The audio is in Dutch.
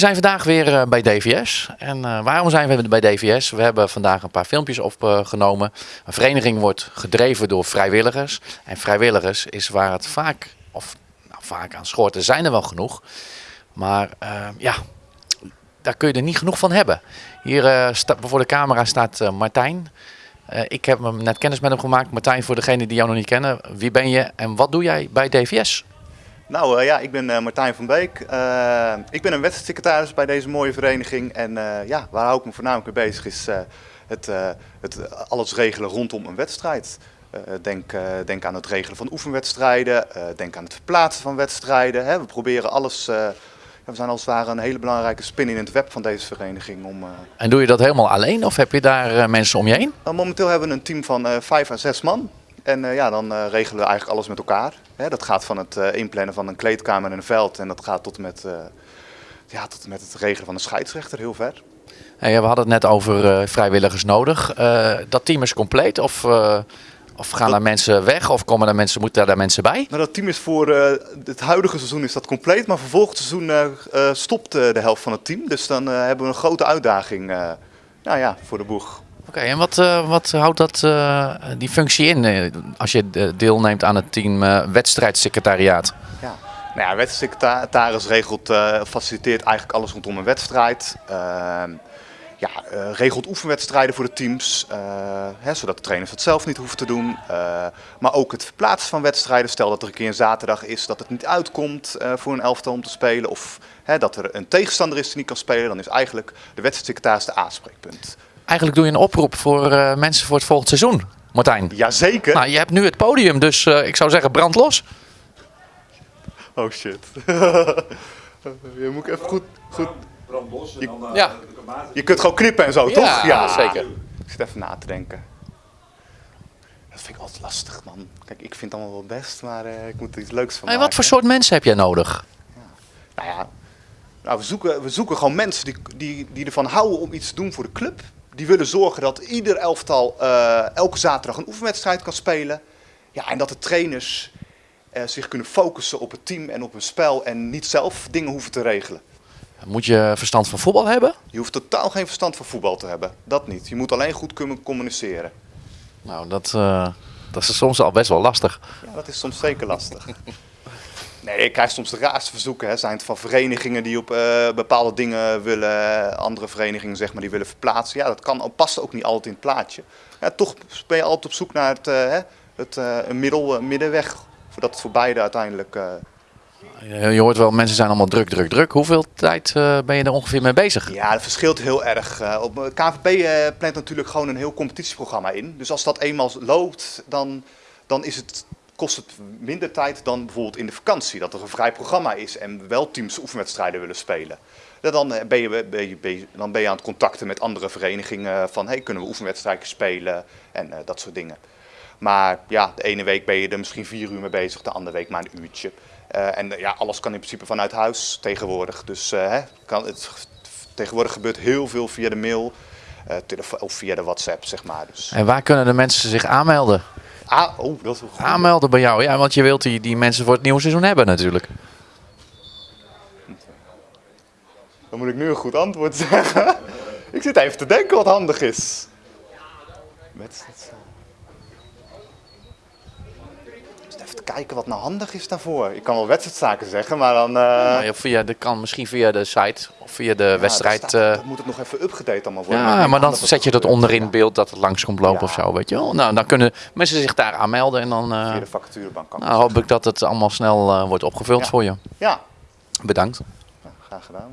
zijn vandaag weer eh, bij DVS. En eh, waarom zijn we bij DVS? We hebben vandaag een paar filmpjes opgenomen. Een vereniging wordt gedreven door vrijwilligers. En vrijwilligers is waar het vaak, of nou, vaak aan schort, er zijn er wel genoeg. Maar eh, ja, daar kun je er niet genoeg van hebben. Hier sta- voor de camera staat Martijn. Ik heb net kennis met hem gemaakt. Martijn, voor degenen die jou nog niet kennen, wie ben je en wat doe jij bij DVS? Nou eh, ja, ik ben eh, Martijn van Beek. Eh, ik ben een wedstrijdsecretaris bij deze mooie vereniging. En ja, waar hou ik me voornamelijk mee bezig is het, het alles regelen rondom een wedstrijd. Denk, denk aan het regelen van oefenwedstrijden, denk aan het verplaatsen van wedstrijden. Hè. We proberen alles, ja, we zijn als het ware een hele belangrijke spin in het web van deze vereniging. Om, En doe je dat helemaal alleen of heb je daar mensen om je heen? nou, momenteel hebben we een team van vijf à zes man. En eh, ja, dan eh, regelen we eigenlijk alles met elkaar. Hè, dat gaat van het eh, inplannen van een kleedkamer en een veld. En dat gaat tot en met, ja, tot en met het regelen van een scheidsrechter heel ver. Hey, we hadden het net over vrijwilligers nodig. Dat team is compleet of, of gaan daar mensen weg of komen er mensen, moeten daar mensen bij? Nou, dat team is voor het huidige seizoen is dat compleet. Maar voor volgend seizoen stopt de helft van het team. Dus dan hebben we een grote uitdaging nou ja, voor de boeg. Oké, en wat, eh, wat houdt dat, eh, die functie in eh, als je deelneemt aan het team wedstrijdsecretariaat? Ja. Nou ja, wedstrijdsecretaris regelt, faciliteert eigenlijk alles rondom een wedstrijd. Ehm, ja, regelt oefenwedstrijden voor de teams, hè, zodat de trainers het zelf niet hoeven te doen. Maar ook het verplaatsen van wedstrijden. Stel dat er een keer een zaterdag is dat het niet uitkomt voor een elftal om te spelen. Of dat er een tegenstander is die niet kan spelen. Dan is eigenlijk de wedstrijdsecretaris de aanspreekpunt. Eigenlijk doe je een oproep voor eh, mensen voor het volgend seizoen, Martijn. Jazeker. Nou, je hebt nu het podium, dus eh, ik zou zeggen brand los. Oh shit. je moet even goed, goed... brandlos en dan eh, Ja. Je kunt gewoon knippen en zo, toch? Ja, zeker. Ik zit even na te denken. Dat vind ik altijd lastig, man. Kijk, ik vind het allemaal wel best, maar eh, ik moet er iets leuks van Hey, maken. wat voor soort mensen heb jij nodig? Nou ja, nou, we, zoeken, we zoeken gewoon mensen die, die, die ervan houden om iets te doen voor de club. Die willen zorgen dat ieder elftal eh, elke zaterdag een oefenwedstrijd kan spelen. Ja, en dat de trainers eh, zich kunnen focussen op het team en op hun spel en niet zelf dingen hoeven te regelen. Moet je verstand van voetbal hebben? Je hoeft totaal geen verstand van voetbal te hebben. Dat niet. Je moet alleen goed kunnen communiceren. Nou, dat, eh, dat is soms al best wel lastig. Ja, dat is soms zeker lastig. Nee, ik krijg soms de raarste verzoeken. Hè. Zijn het van verenigingen die op eh, bepaalde dingen willen, andere verenigingen zeg maar, die willen verplaatsen. Ja, dat kan, past ook niet altijd in het plaatje. Ja, toch ben je altijd op zoek naar het, hè, het, eh, een middel, middenweg. Voordat het voor beide uiteindelijk... Je hoort wel, mensen zijn allemaal druk, druk, druk. Hoeveel tijd ben je er ongeveer mee bezig? Ja, dat verschilt heel erg. Op eh, plant natuurlijk gewoon een heel competitieprogramma in. Dus als dat eenmaal loopt, dan, dan is het, kost het minder tijd dan bijvoorbeeld in de vakantie. Dat er een vrij programma is en wel teams oefenwedstrijden willen spelen. Dan eh, ben je, ben, je, ben je- dan ben je aan het contacten met andere verenigingen van hey, kunnen we oefenwedstrijden spelen en eh, dat soort dingen. Maar ja, de ene week ben je er misschien vier uur mee bezig, de andere week maar een uurtje. Eh, en eh, ja, alles kan in principe vanuit huis tegenwoordig. Dus eh, kan het, tegenwoordig gebeurt heel veel via de mail eh, of via de WhatsApp, zeg maar. Dus, En waar kunnen de mensen zich aanmelden? Ah, oh, dat is goed. Aanmelden bij jou, ja, want je wilt die, die mensen voor het nieuwe seizoen hebben natuurlijk. Dan moet ik nu een goed antwoord zeggen. ik zit even te denken wat handig is. Wedstrijd. Ik zit even te kijken wat nou handig is daarvoor. Ik kan wel wedstrijdzaken zeggen, maar dan... ja, via, dat kan misschien via de site of via de ja, wedstrijd. dat staat- eh, dan moet het nog even upgedate allemaal worden. ja, maar dan zet je dat onderin beeld dat het langs komt lopen of zo, weet je wel. Nou, dan kunnen mensen zich daar aanmelden en dan eh, Via de vacaturebank kan nou, hoop ik dat het allemaal snel wordt opgevuld voor je. Ja, Bedankt. graag gedaan.